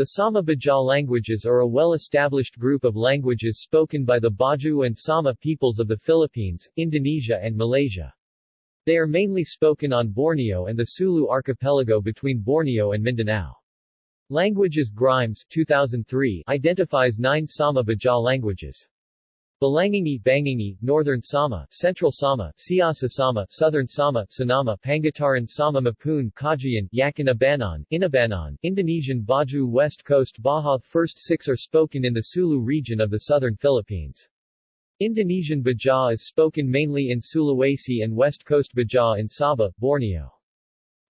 The Sama Baja languages are a well-established group of languages spoken by the Baju and Sama peoples of the Philippines, Indonesia and Malaysia. They are mainly spoken on Borneo and the Sulu archipelago between Borneo and Mindanao. Languages Grimes 2003 identifies nine Sama Baja languages. Balangingi Bangingi, Northern Sama, Central Sama, Siasi Sama, Southern Sama, Sanama, Pangutaran Sama Mapun Kajian, Yakan Abanan, Inabanan, Indonesian Baju West Coast Baja First six are spoken in the Sulu region of the southern Philippines. Indonesian Baja is spoken mainly in Sulawesi and West Coast Baja in Sabah, Borneo.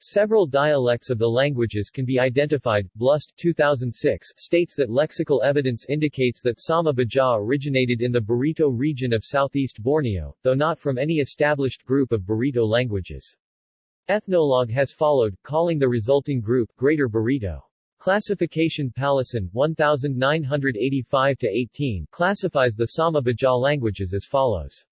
Several dialects of the languages can be identified. Blust 2006 states that lexical evidence indicates that Sama Baja originated in the Barito region of southeast Borneo, though not from any established group of Barito languages. Ethnologue has followed, calling the resulting group Greater Barito. Classification Pallesen 1985-18 classifies the Sama Baja languages as follows.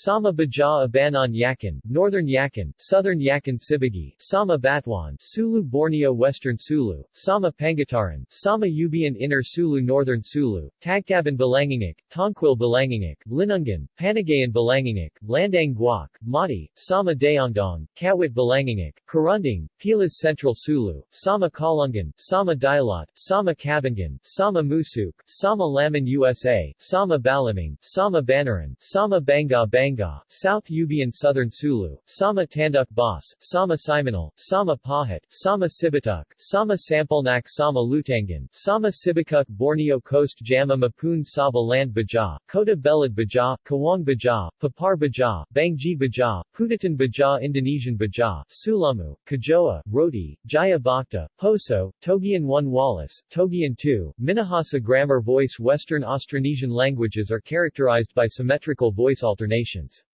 Sama Baja Abanan Yakan, Northern Yakan, Southern Yakan Sibagi, Sama Batuan, Sulu Borneo Western Sulu, Sama Pangutaran, Sama Ubian Inner Sulu Northern Sulu, Tagtaban Balangingik, Tongquil Balangingik, Linungan, Panagayan Balangingik, Landang Guak, Mati, Sama Dayangdong, Kawit Balangingik, Karunding, Pilas Central Sulu, Sama Kalungan, Sama Dialot, Sama Kabangan, Sama Musuk, Sama Laman USA, Sama Balaming, Sama Banaran, Sama Banga Banga, South Ubian Southern Sulu, Sama Tanduk Bas, Sama Simonal, Sama Pahat, Sama Sibatuk, Sama Sampalnak Sama Lutangan, Sama Sibakuk Borneo Coast Jama Mapun Saba Land Baja, Kota Belud Baja, Kawang Baja, Papar Baja, Bangji Baja, Putatan Baja Indonesian Baja, Sulamu, Kajoa, Roti, Jaya Bakti, Poso, Togian 1 Wallace, Togian 2, Minahasa Grammar Voice Western Austronesian languages are characterized by symmetrical voice alternation alternations.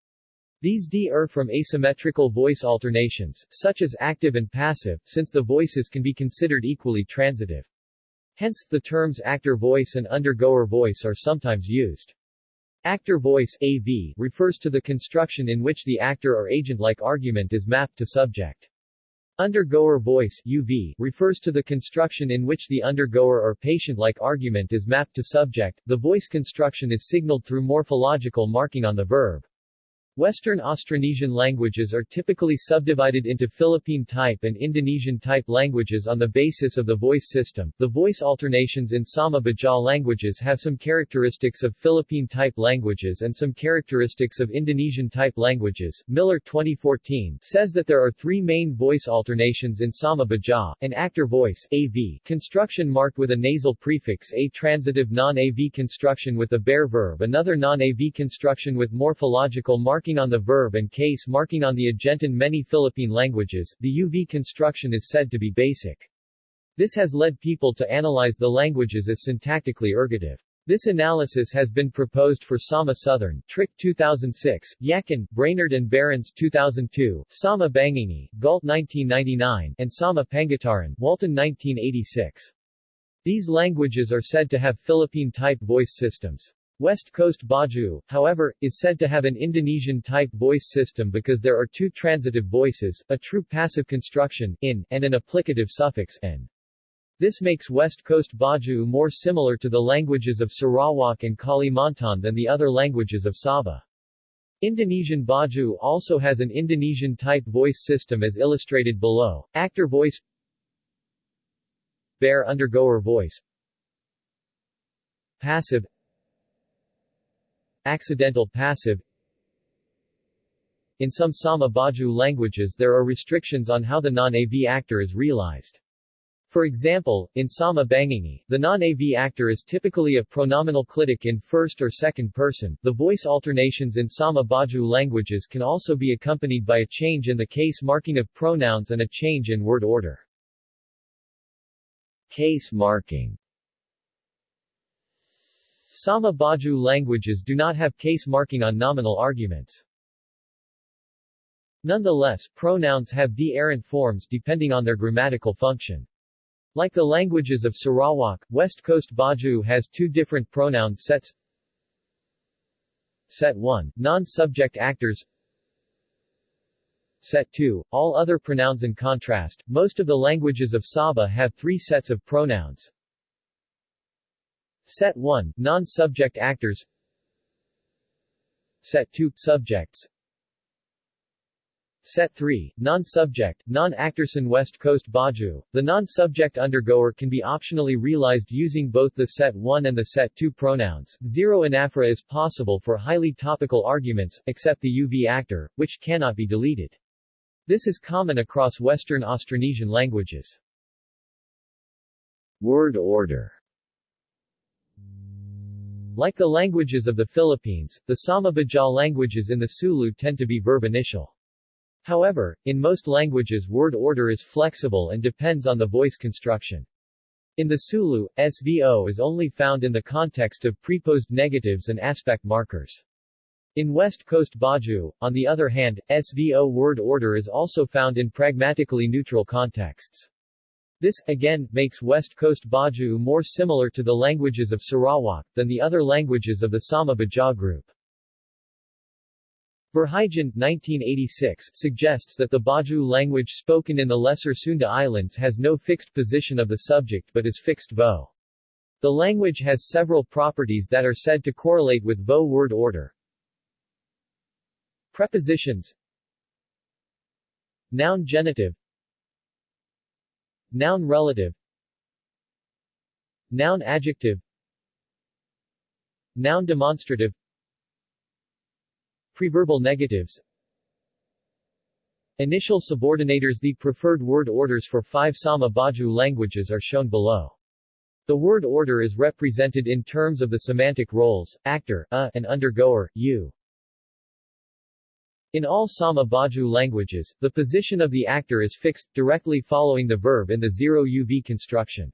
These D are from asymmetrical voice alternations, such as active and passive, since the voices can be considered equally transitive. Hence, the terms actor voice and undergoer voice are sometimes used. Actor voice AV refers to the construction in which the actor or agent-like argument is mapped to subject. Undergoer voice UV refers to the construction in which the undergoer or patient-like argument is mapped to subject. The voice construction is signaled through morphological marking on the verb. Western Austronesian languages are typically subdivided into Philippine type and Indonesian type languages on the basis of the voice system. The voice alternations in Sama Baja languages have some characteristics of Philippine type languages and some characteristics of Indonesian type languages. Miller 2014 says that there are three main voice alternations in Sama Baja, an actor voice AV construction marked with a nasal prefix a transitive non-AV construction with a bare verb another non-AV construction with morphological mark marking on the verb and case marking on the agent in many Philippine languages, the UV construction is said to be basic. This has led people to analyze the languages as syntactically ergative. This analysis has been proposed for Sama Southern, Trick 2006, Yakan, Brainard and Behrens 2002, Sama Bangingi, Gault 1999, and Sama Pangutaran, Walton 1986. These languages are said to have Philippine-type voice systems. West Coast Baju, however, is said to have an Indonesian-type voice system because there are two transitive voices, a true passive construction, in, and an applicative suffix, n. This makes West Coast Baju more similar to the languages of Sarawak and Kalimantan than the other languages of Sabah. Indonesian Baju also has an Indonesian-type voice system as illustrated below, actor voice Bear undergoer voice Passive Accidental passive In some Sama Baju languages there are restrictions on how the non-AV actor is realized. For example, in Sama Bangingi, the non-AV actor is typically a pronominal clitic in first or second person. The voice alternations in Sama Baju languages can also be accompanied by a change in the case marking of pronouns and a change in word order. Case marking Sama Baju languages do not have case marking on nominal arguments. Nonetheless, pronouns have de-errant forms depending on their grammatical function. Like the languages of Sarawak, West Coast Baju has two different pronoun sets. Set 1, non-subject actors Set 2, all other pronouns in contrast, most of the languages of Sabah have three sets of pronouns. Set 1, non-subject actors Set 2, subjects Set 3, non-subject, non-actorson West Coast Baju. The non-subject undergoer can be optionally realized using both the Set 1 and the Set 2 pronouns. Zero anaphora is possible for highly topical arguments, except the UV actor, which cannot be deleted. This is common across Western Austronesian languages. Word order like the languages of the Philippines, the Sama-Baja languages in the Sulu tend to be verb initial. However, in most languages word order is flexible and depends on the voice construction. In the Sulu, SVO is only found in the context of preposed negatives and aspect markers. In West Coast Baju, on the other hand, SVO word order is also found in pragmatically neutral contexts. This, again, makes West Coast Baju more similar to the languages of Sarawak, than the other languages of the Sama-Baja group. Verheijen 1986 suggests that the Baju language spoken in the Lesser Sunda Islands has no fixed position of the subject but is fixed vo. The language has several properties that are said to correlate with vo word order. Prepositions Noun genitive Noun relative. Noun adjective. Noun demonstrative. Preverbal negatives. Initial subordinators. The preferred word orders for five Sama Baju languages are shown below. The word order is represented in terms of the semantic roles, actor, a, and undergoer, u. In all Sama Baju languages, the position of the actor is fixed, directly following the verb in the zero UV construction.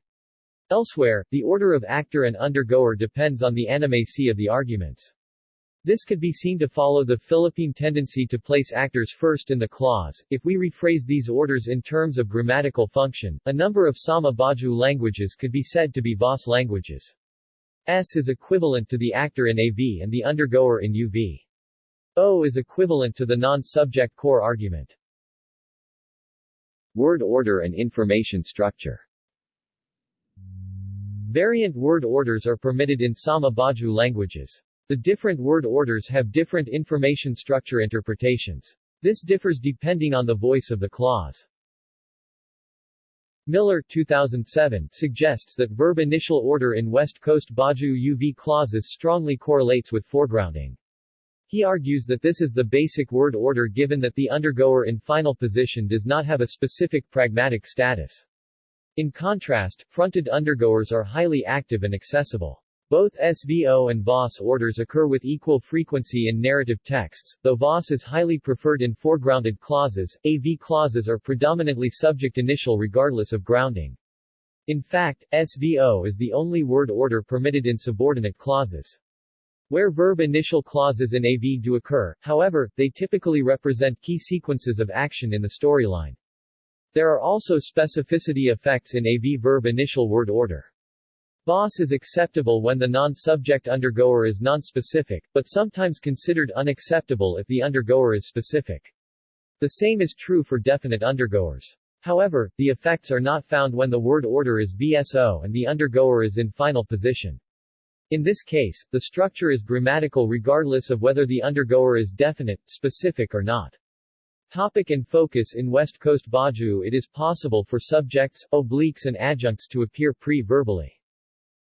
Elsewhere, the order of actor and undergoer depends on the animacy of the arguments. This could be seen to follow the Philippine tendency to place actors first in the clause. If we rephrase these orders in terms of grammatical function, a number of Sama Baju languages could be said to be VOS languages. S is equivalent to the actor in AV and the undergoer in UV. O is equivalent to the non-subject core argument. Word order and information structure Variant word orders are permitted in Sama Baju languages. The different word orders have different information structure interpretations. This differs depending on the voice of the clause. Miller 2007 suggests that verb initial order in West Coast Baju UV clauses strongly correlates with foregrounding. He argues that this is the basic word order given that the undergoer in final position does not have a specific pragmatic status. In contrast, fronted undergoers are highly active and accessible. Both SVO and VOS orders occur with equal frequency in narrative texts, though VOS is highly preferred in foregrounded clauses, AV clauses are predominantly subject initial regardless of grounding. In fact, SVO is the only word order permitted in subordinate clauses. Where verb initial clauses in AV do occur, however, they typically represent key sequences of action in the storyline. There are also specificity effects in AV verb initial word order. Boss is acceptable when the non-subject undergoer is non-specific, but sometimes considered unacceptable if the undergoer is specific. The same is true for definite undergoers. However, the effects are not found when the word order is BSO and the undergoer is in final position. In this case, the structure is grammatical regardless of whether the undergoer is definite, specific or not. Topic and focus In West Coast Baju it is possible for subjects, obliques and adjuncts to appear pre-verbally.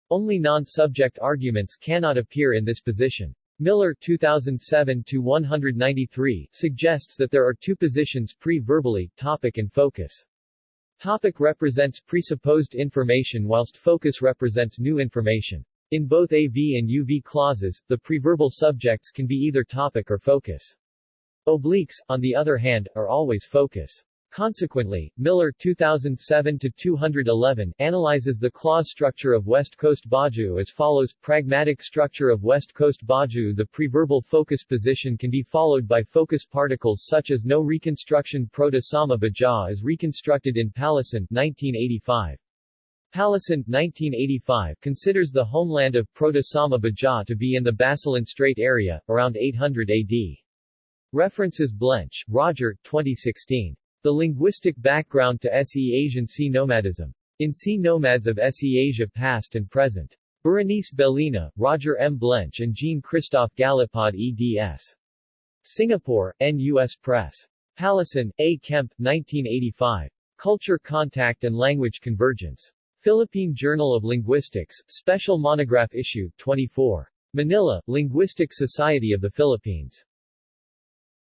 Only non-subject arguments cannot appear in this position. Miller 2007-193 suggests that there are two positions pre-verbally, topic and focus. Topic represents presupposed information whilst focus represents new information. In both AV and UV clauses, the preverbal subjects can be either topic or focus. Obliques, on the other hand, are always focus. Consequently, Miller 2007-211 analyzes the clause structure of West Coast Baju as follows Pragmatic structure of West Coast Baju The preverbal focus position can be followed by focus particles such as no reconstruction Proto-Sama Baja is reconstructed in Pallesen 1985. Pallesen 1985 considers the homeland of Proto-Sama Baja to be in the Basilan Strait area, around 800 AD. References Blench, Roger, 2016. The Linguistic Background to SE Asian Sea Nomadism. In Sea Nomads of SE Asia Past and Present. Berenice Bellina, Roger M. Blench and Jean-Christophe Galipaud eds. Singapore, N.U.S. Press. Pallesen, A. Kemp, 1985. Culture Contact and Language Convergence. Philippine Journal of Linguistics, Special Monograph Issue, 24. Manila, Linguistic Society of the Philippines.